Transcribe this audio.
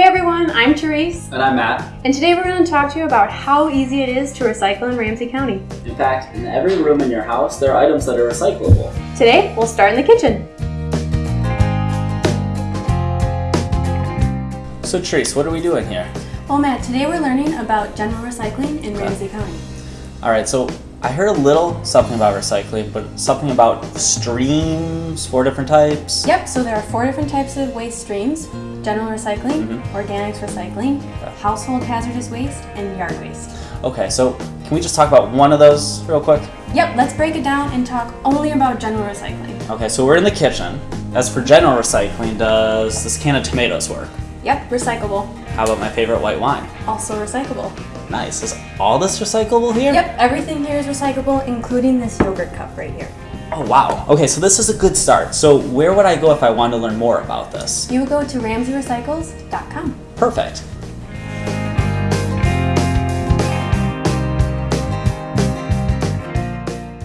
everyone, I'm Therese. And I'm Matt. And today we're going to talk to you about how easy it is to recycle in Ramsey County. In fact, in every room in your house, there are items that are recyclable. Today, we'll start in the kitchen. So Therese, what are we doing here? Well, Matt, today we're learning about general recycling in Okay. Ramsey County. All right, so I heard a little something about recycling, but something about streams, four different types. Yep, so there are four different types of waste streams. General recycling, Mhm. organics recycling, Okay. household hazardous waste, and yard waste. Okay, so can we just talk about one of those real quick? Yep, let's break it down and talk only about general recycling. Okay, so we're in the kitchen. As for general recycling, does this can of tomatoes work? Yep, recyclable. How about my favorite white wine? Also recyclable. Nice. Is all this recyclable here? Yep, everything here is recyclable, including this yogurt cup right here. Oh, wow. Okay, so this is a good start. So where would I go if I wanted to learn more about this? You would go to ramseyrecycles.com. Perfect.